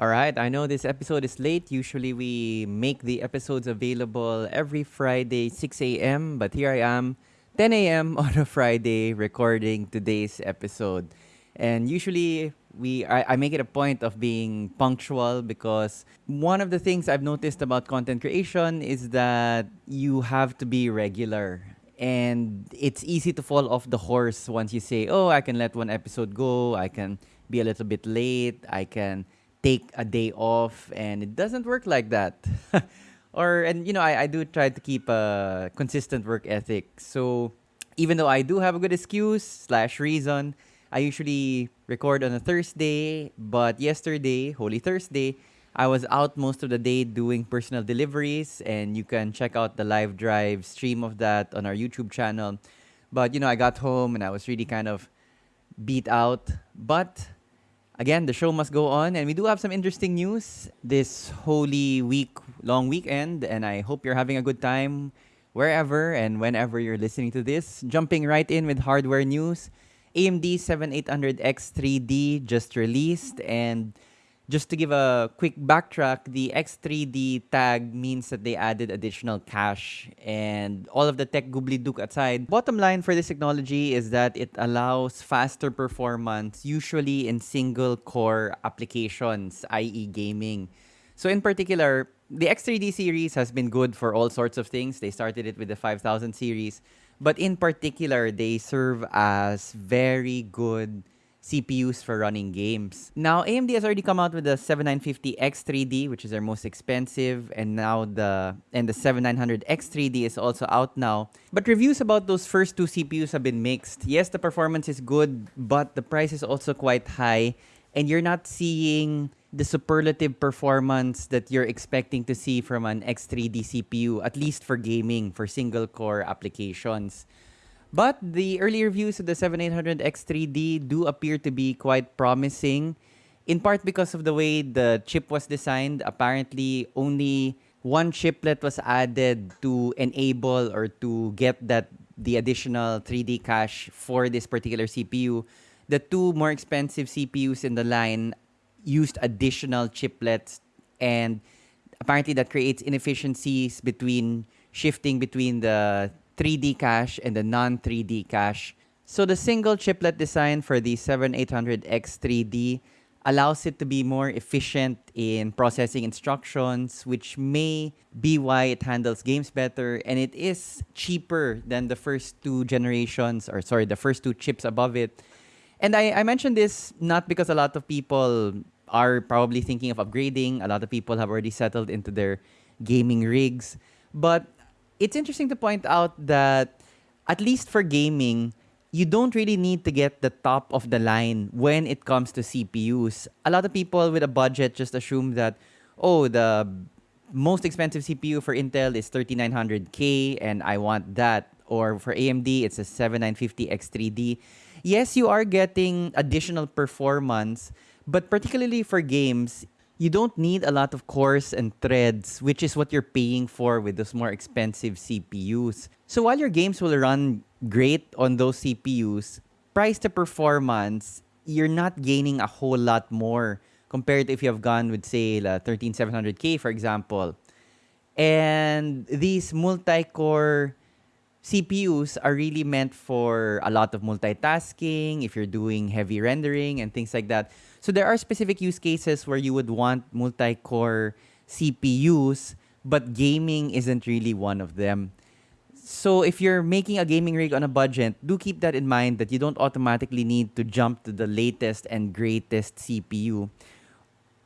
All right, I know this episode is late. Usually we make the episodes available every Friday, 6 a.m., but here I am, 10 a.m. on a Friday, recording today's episode. And usually we I, I make it a point of being punctual because one of the things I've noticed about content creation is that you have to be regular. And it's easy to fall off the horse once you say, oh, I can let one episode go, I can be a little bit late, I can take a day off and it doesn't work like that. Or and you know I, I do try to keep a consistent work ethic. So even though i do have a good excuse slash reason i usually record on a thursday. But yesterday holy thursday i was out most of the day doing personal deliveries. And you can check out the live drive stream of that on our youtube channel. But you know i got home and i was really kind of beat out. But again, the show must go on, and we do have some interesting news this Holy Week long weekend, and I hope you're having a good time wherever and whenever you're listening to this. Jumping right in with hardware news. AMD 7800X 3D just released, and just to give a quick backtrack, the X3D tag means that they added additional cache and all of the tech goobly-dook aside. Bottom line for this technology is that it allows faster performance, usually in single-core applications, i.e. gaming. So in particular, the X3D series has been good for all sorts of things. They started it with the 5000 series. But in particular, they serve as very good CPUs for running games. Now, AMD has already come out with the 7950X3D, which is their most expensive, and now the and the 7900X3D is also out now. But reviews about those first two CPUs have been mixed. Yes, the performance is good, but the price is also quite high, and you're not seeing the superlative performance that you're expecting to see from an X3D CPU, at least for gaming, for single core applications. But the early reviews of the 7800X3D do appear to be quite promising, in part because of the way the chip was designed. Apparently, only one chiplet was added to enable or to get that the additional 3D cache for this particular CPU. The two more expensive CPUs in the line used additional chiplets and apparently that creates inefficiencies between shifting between the 3D cache and the non-3D cache. So the single chiplet design for the 7800X3D allows it to be more efficient in processing instructions, which may be why it handles games better. And it is cheaper than the first two generations, or sorry, the first two chips above it. And I, I mentioned this not because a lot of people are probably thinking of upgrading. A lot of people have already settled into their gaming rigs. But it's interesting to point out that at least for gaming, you don't really need to get the top of the line when it comes to CPUs. A lot of people with a budget just assume that, oh, the most expensive CPU for Intel is 3900K and I want that. Or for AMD, it's a 7950X3D. Yes, you are getting additional performance, but particularly for games, you don't need a lot of cores and threads, which is what you're paying for with those more expensive CPUs. So while your games will run great on those CPUs, price to performance, you're not gaining a whole lot more compared to if you have gone with, say, the 13700K, for example. And these multi-core CPUs are really meant for a lot of multitasking, if you're doing heavy rendering and things like that. So there are specific use cases where you would want multi-core CPUs, but gaming isn't really one of them. So if you're making a gaming rig on a budget, do keep that in mind that you don't automatically need to jump to the latest and greatest CPU.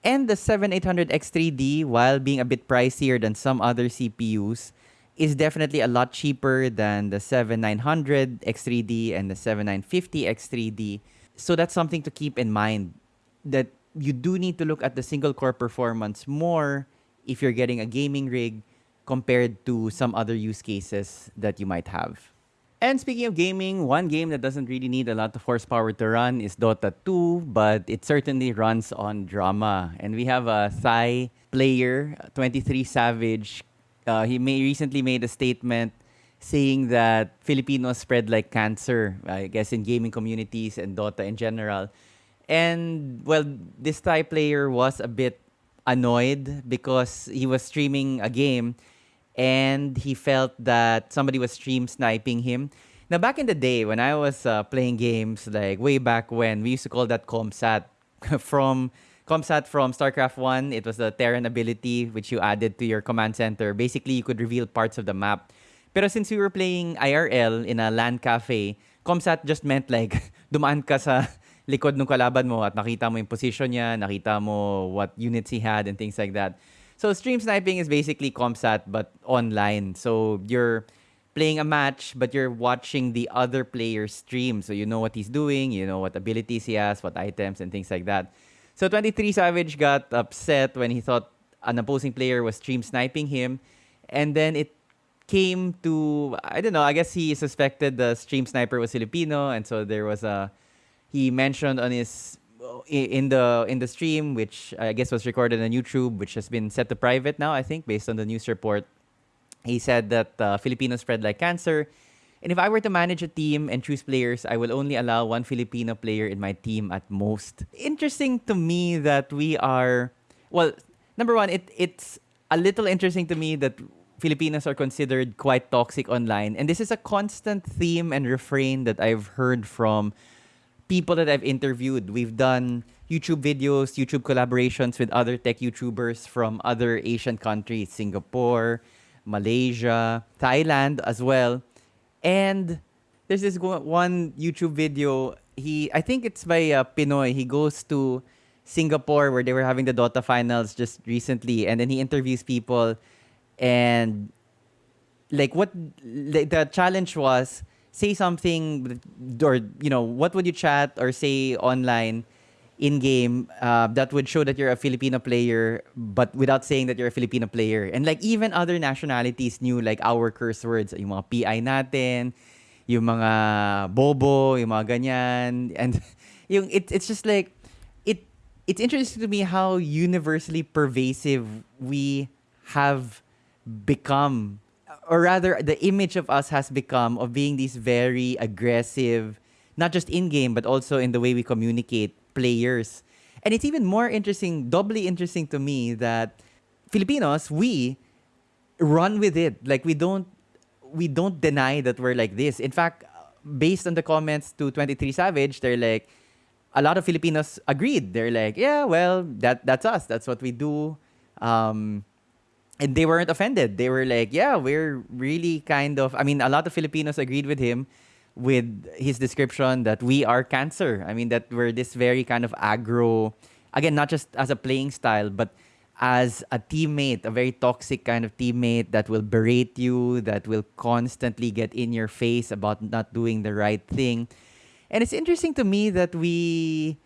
And the 7800X3D, while being a bit pricier than some other CPUs, is definitely a lot cheaper than the 7900 X3D and the 7950 X3D. So that's something to keep in mind that you do need to look at the single core performance more if you're getting a gaming rig compared to some other use cases that you might have. And speaking of gaming, one game that doesn't really need a lot of horsepower to run is Dota 2, but it certainly runs on drama. And we have a Thai player, 23 Savage. Uh, he may recently made a statement saying that Filipinos spread like cancer, I guess, in gaming communities and Dota in general. And well, this Thai player was a bit annoyed because he was streaming a game and he felt that somebody was stream sniping him. Now, back in the day when I was uh, playing games, like way back when, we used to call that ComSat from ComSat from StarCraft 1. It was the Terran ability which you added to your command center. Basically, you could reveal parts of the map. Pero since we were playing IRL in a LAN cafe, ComSat just meant like dumaan ka sa likod ng kalaban mo at nakita mo yung position niya, nakita mo what units he had and things like that. So stream sniping is basically ComSat but online. So you're playing a match but you're watching the other player's stream. So you know what he's doing, you know what abilities he has, what items and things like that. So 23 Savage got upset when he thought an opposing player was stream sniping him and then it came to I don't know, I guess he suspected the stream sniper was Filipino and so there was a he mentioned on his in the in the stream, which I guess was recorded on YouTube, which has been set to private now, I think, based on the news report. He said that uh, Filipinos spread like cancer. And if I were to manage a team and choose players, I will only allow one Filipino player in my team at most. Interesting to me that we are, well, number one, it it's a little interesting to me that Filipinos are considered quite toxic online. And this is a constant theme and refrain that I've heard from people that I've interviewed. We've done YouTube videos, YouTube collaborations with other tech YouTubers from other Asian countries, Singapore, Malaysia, Thailand as well. And there's this one YouTube video. He, I think it's by uh, Pinoy. He goes to Singapore where they were having the Dota finals just recently, and then he interviews people, and like what like the challenge was say something or you know what would you chat or say online in game uh, that would show that you're a Filipino player but without saying that you're a Filipino player? And like even other nationalities knew like our curse words yung mga PI natin yung mga bobo yung mga ganyan. And yung it, it's just like it it's interesting to me how universally pervasive we have become or rather the image of us has become of being these very aggressive not just in game but also in the way we communicate players. And it's even more interesting doubly interesting to me that filipinos we run with it. Like we don't we don't deny that we're like this. In fact based on the comments to 23 savage they're like a lot of filipinos agreed. They're like yeah well that that's us. That's what we do. Um, and they weren't offended. They were like, yeah, we're really kind of. I mean, a lot of Filipinos agreed with him with his description that we are cancer. I mean, that we're this very kind of aggro, again, not just as a playing style, but as a teammate, a very toxic kind of teammate that will berate you, that will constantly get in your face about not doing the right thing. And it's interesting to me that we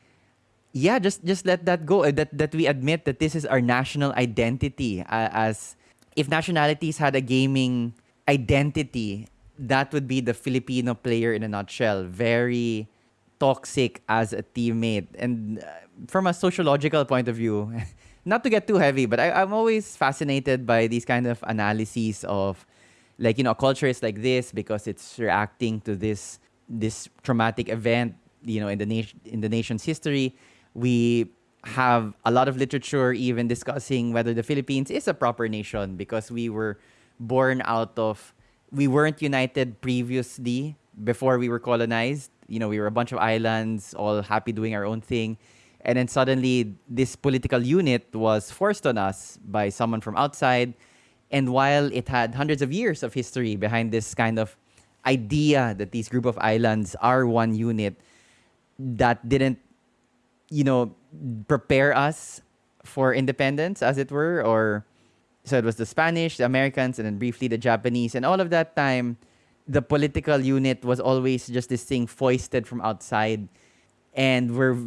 yeah, just just let that go. Uh, that that we admit that this is our national identity. Uh, as if nationalities had a gaming identity, that would be the Filipino player in a nutshell. Very toxic as a teammate, and uh, from a sociological point of view, not to get too heavy, but I, I'm always fascinated by these kind of analyses of, like you know, culture is like this because it's reacting to this this traumatic event, you know, in the nation in the nation's history we have a lot of literature even discussing whether the Philippines is a proper nation because we were born out of we weren't united previously before we were colonized. You know, we were a bunch of islands all happy doing our own thing. And then suddenly this political unit was forced on us by someone from outside. And while it had hundreds of years of history behind this kind of idea that these group of islands are one unit, that didn't you know, prepare us for independence, as it were, or so it was the Spanish, the Americans, and then briefly the Japanese, and all of that time, the political unit was always just this thing foisted from outside, and we're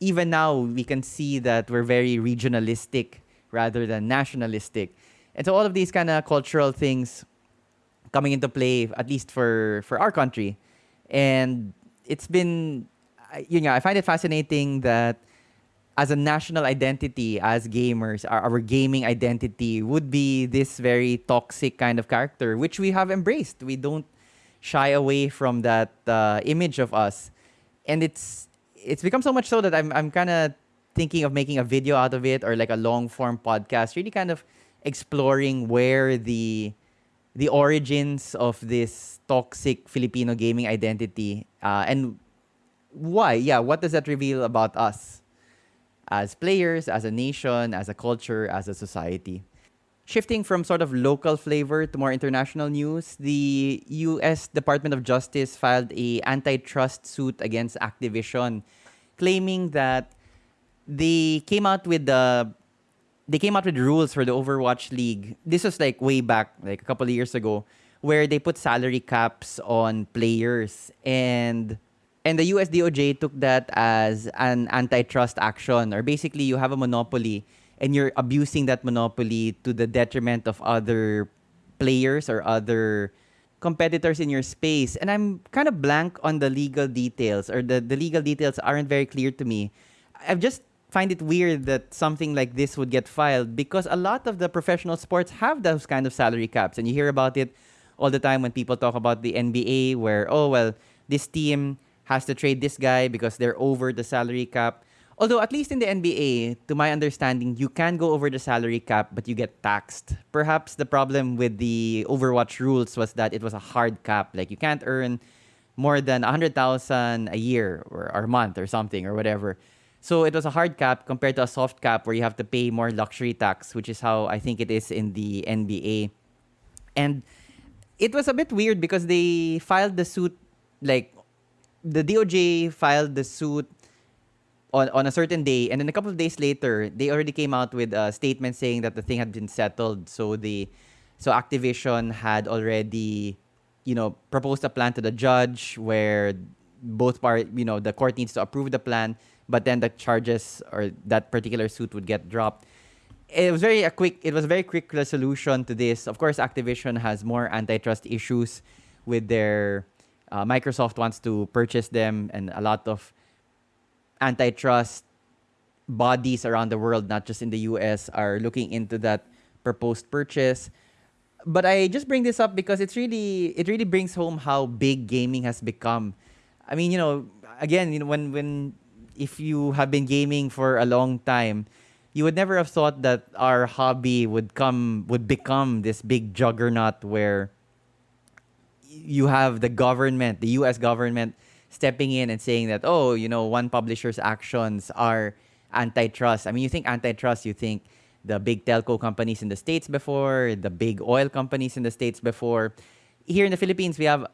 even now we can see that we're very regionalistic rather than nationalistic, and so all of these kind of cultural things coming into play, at least for for our country, and it's been you know, I find it fascinating that as a national identity, as gamers, our, our, gaming identity would be this very toxic kind of character, which we have embraced. We don't shy away from that uh, image of us, and it's it's become so much so that I'm I'm kind of thinking of making a video out of it or like a long form podcast, really kind of exploring where the the origins of this toxic Filipino gaming identity uh, and why. Yeah, what does that reveal about us as players, as a nation, as a culture, as a society? Shifting from sort of local flavor to more international news, the US Department of Justice filed a antitrust suit against Activision claiming that they came out with the they came out with rules for the Overwatch League. This was like way back, like a couple of years ago, where they put salary caps on players and and the US DOJ took that as an antitrust action or basically you have a monopoly and you're abusing that monopoly to the detriment of other players or other competitors in your space. And I'm kind of blank on the legal details or the, the legal details aren't very clear to me. I've just find it weird that something like this would get filed because a lot of the professional sports have those kind of salary caps and you hear about it all the time when people talk about the NBA where oh well this team has to trade this guy because they're over the salary cap Although at least in the NBA, to my understanding, you can go over the salary cap, but you get taxed. Perhaps the problem with the Overwatch rules was that it was a hard cap. Like you can't earn more than 100,000 a year or, or a month or something or whatever. So it was a hard cap compared to a soft cap where you have to pay more luxury tax, which is how I think it is in the NBA. And it was a bit weird because they filed the suit like the DOJ filed the suit on, on a certain day, and then a couple of days later, they already came out with a statement saying that the thing had been settled. So the so Activision had already, you know, proposed a plan to the judge where both part, you know, the court needs to approve the plan, but then the charges or that particular suit would get dropped. It was very a quick. It was a very quick resolution to this. Of course, Activision has more antitrust issues with their. Uh, Microsoft wants to purchase them, and a lot of antitrust bodies around the world, not just in the US, are looking into that proposed purchase. But I just bring this up because it's really it really brings home how big gaming has become. I mean, you know, again, you know, when when if you have been gaming for a long time, you would never have thought that our hobby would come would become this big juggernaut where you have the government, the US government stepping in and saying that, oh, you know, one publisher's actions are antitrust. I mean, you think antitrust, you think the big telco companies in the States before, the big oil companies in the States before. Here in the Philippines, we have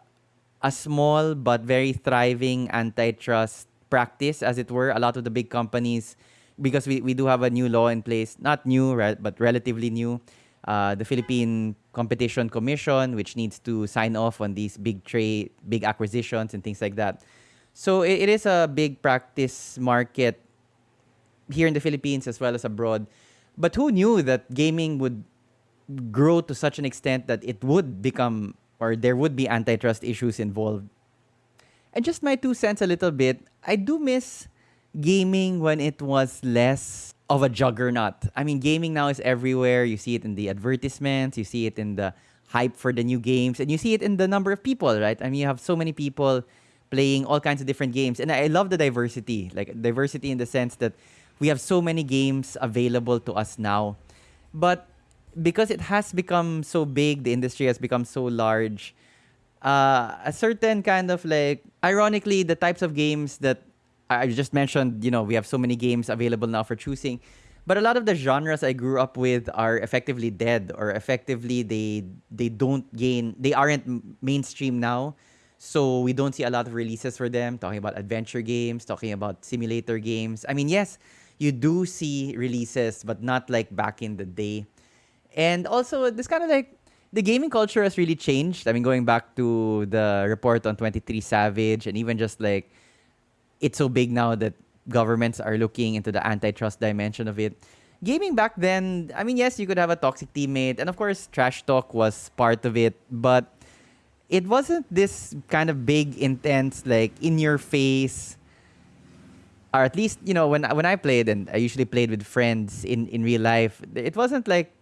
a small but very thriving antitrust practice, as it were. A lot of the big companies, because we, we do have a new law in place, not new, right, but relatively new. Uh, the Philippine Competition Commission, which needs to sign off on these big trade, big acquisitions and things like that. So it, it is a big practice market here in the Philippines as well as abroad. But who knew that gaming would grow to such an extent that it would become or there would be antitrust issues involved? And just my two cents a little bit, I do miss gaming when it was less of a juggernaut. I mean, gaming now is everywhere. You see it in the advertisements, you see it in the hype for the new games, and you see it in the number of people, right? I mean, you have so many people playing all kinds of different games. And I love the diversity, like diversity in the sense that we have so many games available to us now. But because it has become so big, the industry has become so large, uh, a certain kind of like, ironically, the types of games that I just mentioned, you know, we have so many games available now for choosing. But a lot of the genres I grew up with are effectively dead or effectively they they don't gain they aren't mainstream now. So we don't see a lot of releases for them talking about adventure games, talking about simulator games. I mean, yes, you do see releases but not like back in the day. And also this kind of like the gaming culture has really changed. I mean, going back to the report on 23 Savage and even just like it's so big now that governments are looking into the antitrust dimension of it. Gaming back then, I mean, yes, you could have a toxic teammate, and of course, trash talk was part of it, but it wasn't this kind of big, intense, like in your face. Or at least, you know, when when I played, and I usually played with friends in, in real life, it wasn't like,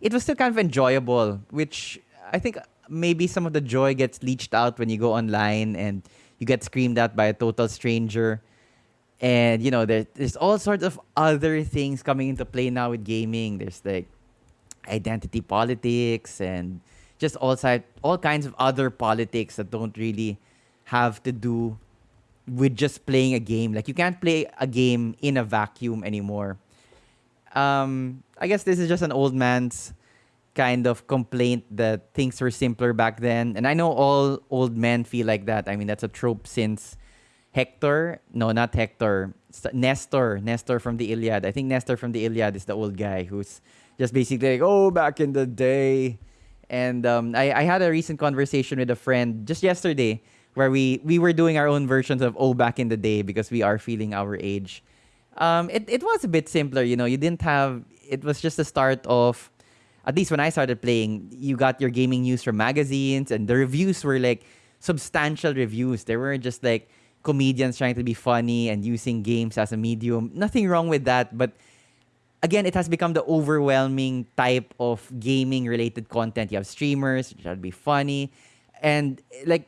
it was still kind of enjoyable, which I think maybe some of the joy gets leached out when you go online and you get screamed at by a total stranger. and you know there, there's all sorts of other things coming into play now with gaming. There's like identity politics and just all side all kinds of other politics that don't really have to do with just playing a game. Like you can't play a game in a vacuum anymore. Um i guess this is just an old man's kind of complaint that things were simpler back then and i know all old men feel like that i mean that's a trope since Hector, no, not Hector, Nestor, Nestor from the Iliad. I think Nestor from the Iliad is the old guy who's just basically like, oh, back in the day. And um, I, I had a recent conversation with a friend just yesterday where we, we were doing our own versions of oh, back in the day because we are feeling our age. Um, it, it was a bit simpler, you know, you didn't have, it was just the start of, at least when I started playing, you got your gaming news from magazines and the reviews were like substantial reviews. They weren't just like, comedians trying to be funny and using games as a medium. Nothing wrong with that, but again, it has become the overwhelming type of gaming related content. You have streamers trying to be funny, and like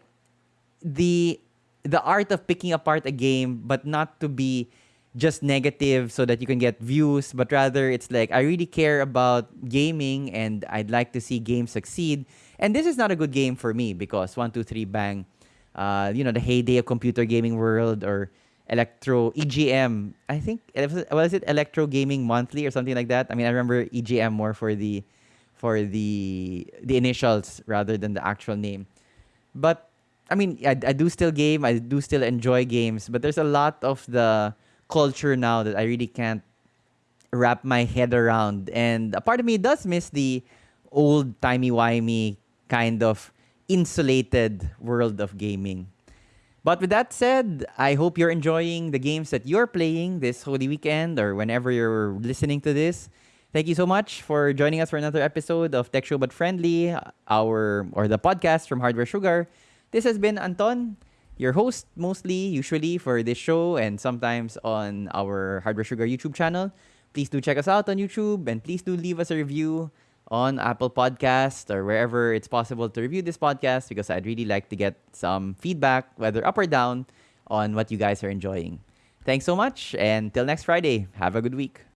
the the art of picking apart a game, but not to be just negative so that you can get views, but rather it's like I really care about gaming and I'd like to see games succeed. And this is not a good game for me because one, two, three, bang uh, you know, the heyday of computer gaming world or Electro EGM. I think was it Electro Gaming Monthly or something like that. I mean, I remember EGM more for the for the the initials rather than the actual name. But I mean, I, I do still game. I do still enjoy games, but there's a lot of the culture now that I really can't wrap my head around. And a part of me does miss the old timey wimey kind of insulated world of gaming. But with that said, I hope you're enjoying the games that you're playing this Holy Weekend or whenever you're listening to this. Thank you so much for joining us for another episode of Tech Show But Friendly, our or the podcast from Hardware Sugar. This has been Anton, your host mostly, usually for this show and sometimes on our Hardware Sugar YouTube channel. Please do check us out on YouTube and please do leave us a review on Apple Podcast or wherever it's possible to review this podcast because I'd really like to get some feedback, whether up or down, on what you guys are enjoying. Thanks so much, and till next Friday, have a good week.